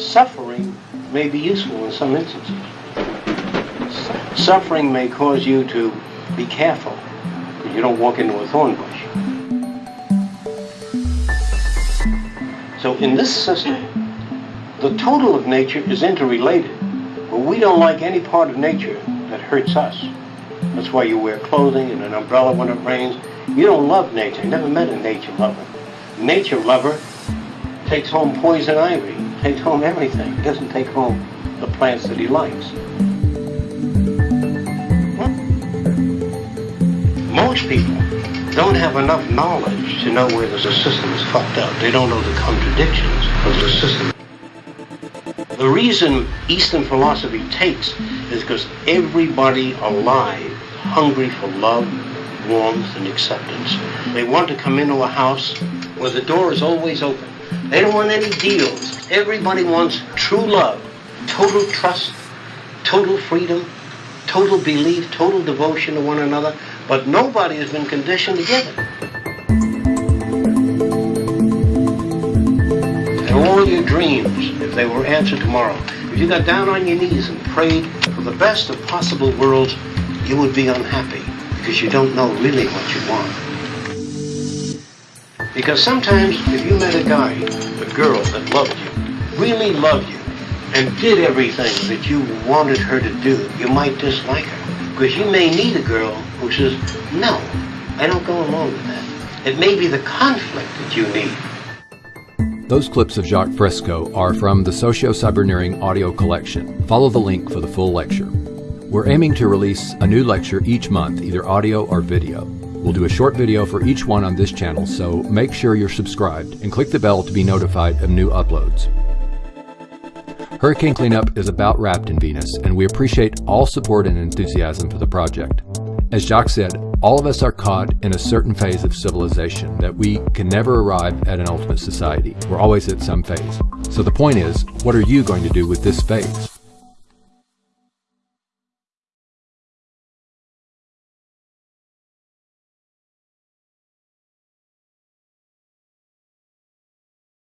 suffering may be useful in some instances. Suffering may cause you to be careful that you don't walk into a thorn bush. So in this system, the total of nature is interrelated, but we don't like any part of nature that hurts us. That's why you wear clothing and an umbrella when it rains. You don't love nature. Never met a nature lover. Nature lover takes home poison ivy, takes home everything. He doesn't take home the plants that he likes. Hmm. Most people don't have enough knowledge to know where the system is fucked up. They don't know the contradictions of the system. The reason Eastern philosophy takes is because everybody alive, hungry for love, warmth, and acceptance. They want to come into a house where the door is always open. They don't want any deals. Everybody wants true love, total trust, total freedom, total belief, total devotion to one another, but nobody has been conditioned to give it. And all your dreams, if they were answered tomorrow, if you got down on your knees and prayed for the best of possible worlds, you would be unhappy because you don't know really what you want. Because sometimes if you met a guy, a girl that loved you, really loved you, and did everything that you wanted her to do, you might dislike her. Because you may need a girl who says, no, I don't go along with that. It may be the conflict that you need. Those clips of Jacques Fresco are from the Socio-Cyberneering audio collection. Follow the link for the full lecture. We're aiming to release a new lecture each month, either audio or video. We'll do a short video for each one on this channel, so make sure you're subscribed and click the bell to be notified of new uploads. Hurricane Cleanup is about wrapped in Venus, and we appreciate all support and enthusiasm for the project. As Jacques said, all of us are caught in a certain phase of civilization that we can never arrive at an ultimate society. We're always at some phase. So the point is, what are you going to do with this phase?